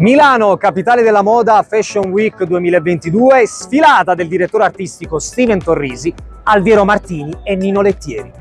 Milano, capitale della moda Fashion Week 2022, sfilata del direttore artistico Steven Torrisi, Alviero Martini e Nino Lettieri.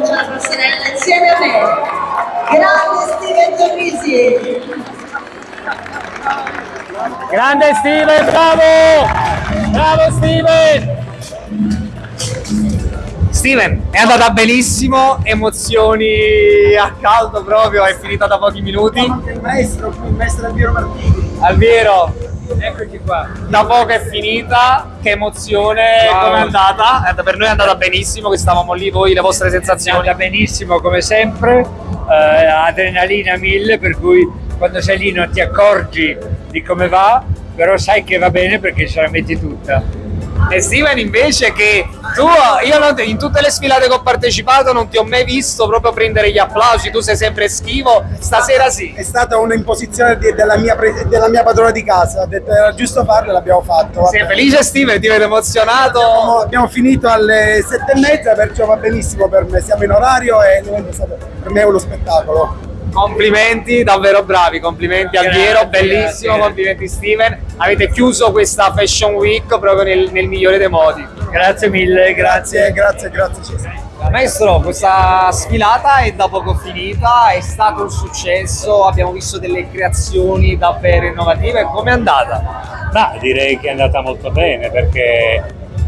Faccia la passerella insieme a me. Grande Steven Torrisi. Grande Steven, bravo! Bravo Steven! Steven, è andata benissimo, emozioni a caldo proprio, è finita da pochi minuti. Anche il maestro, il maestro Alviero Martini. Alviero, Eccoci qua. da poco è finita, che emozione, Wow. come è andata? Eh, Per noi è andata benissimo, che stavamo lì, voi le vostre È sensazioni? andata benissimo come sempre, eh, adrenalina mille, per cui quando sei lì non ti accorgi di come va, però sai che va bene perché ce la metti tutta. E Steven invece che tu, io te- in tutte le sfilate che ho partecipato non ti ho mai visto proprio prendere gli applausi, tu sei sempre schivo, stasera sì. È stata un'imposizione della, della mia padrona di casa, ha detto era giusto farlo e l'abbiamo fatto. Sei vabbè. felice Steven? Ti vedo emozionato? Abbiamo, abbiamo finito alle sette e mezza, perciò va benissimo per me, siamo in orario e è per me uno spettacolo. Complimenti, davvero bravi, complimenti Grazie, Alviero, bellissimo, grazie. complimenti Steven. Avete chiuso questa Fashion Week proprio nel, nel migliore dei modi. Grazie mille, Grazie, grazie. grazie, grazie Cesare. Maestro, questa sfilata è da poco finita, è stato un successo, abbiamo visto delle creazioni davvero innovative, com'è andata? Ma direi che è andata molto bene perché eh,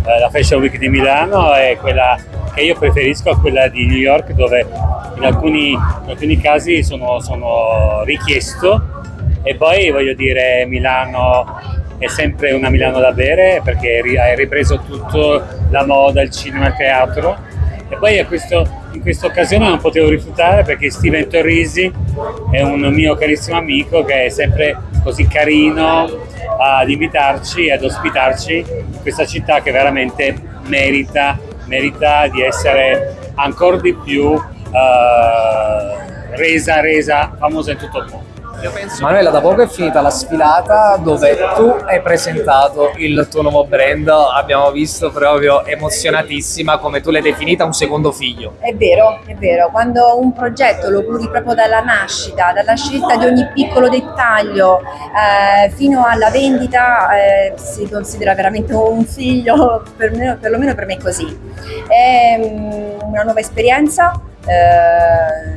la Fashion Week di Milano è quella che io preferisco a quella di New York dove in alcuni, in alcuni casi sono, sono richiesto. E poi voglio dire Milano è sempre una Milano da bere perché hai ripreso tutto, la moda, il cinema, il teatro. E poi questo- in questa occasione non potevo rifiutare perché Steven Torrisi è un mio carissimo amico che è sempre così carino ad invitarci ad ospitarci questa città che veramente merita, merita di essere ancora di più eh, resa, resa famosa in tutto il mondo. Manuela, da poco è finita la sfilata dove tu hai presentato il tuo nuovo brand, abbiamo visto proprio emozionatissima come tu l'hai definita un secondo figlio. È vero, è vero, quando un progetto lo curi proprio dalla nascita, dalla scelta di ogni piccolo dettaglio eh, fino alla vendita, eh, si considera veramente un figlio, per me- perlomeno per me è così. È mm, una nuova esperienza, eh,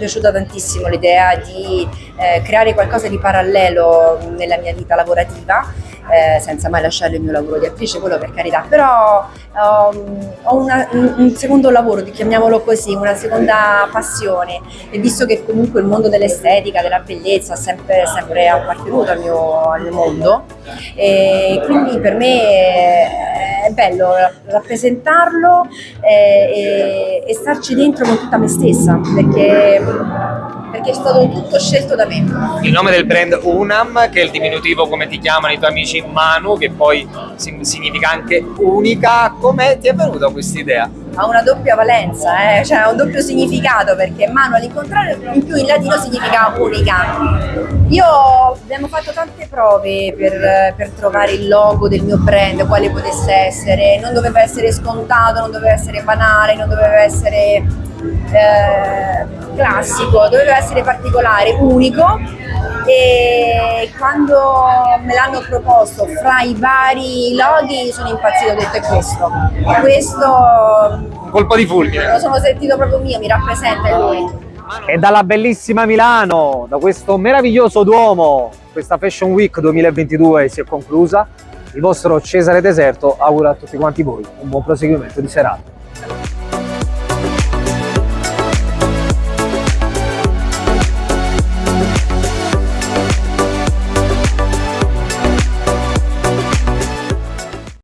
piaciuta tantissimo l'idea di eh, creare qualcosa di parallelo nella mia vita lavorativa, eh, senza mai lasciare il mio lavoro di attrice, quello per carità, però um, ho una- un, secondo lavoro, chiamiamolo così, una seconda passione. E visto che comunque il mondo dell'estetica, della bellezza sempre, sempre appartenuto al mio, al mondo e quindi per me è, è bello rappresentarlo eh, e, e starci dentro con tutta me stessa perché, perché è stato tutto scelto da me. Il nome del brand Unam, che è il diminutivo come ti chiamano i tuoi amici Manu, che poi significa anche unica, come ti è venuta questa idea? Ha una doppia valenza, eh? cioè ha un doppio significato perché mano all'incontrario in più in latino significa unica. Io abbiamo fatto tante prove per, per trovare il logo del mio brand, quale potesse essere, non doveva essere scontato, non doveva essere banale, non doveva essere eh, classico, doveva essere particolare, unico e quando me l'hanno proposto fra i vari loghi sono impazzito, ho detto è questo, questo colpo di fulmine. lo sono sentito proprio mio, mi rappresenta è lui. E dalla bellissima Milano, da questo meraviglioso Duomo, questa Fashion Week 2022 si è conclusa. Il vostro Cesare Deserto augura a tutti quanti voi un buon proseguimento di serata.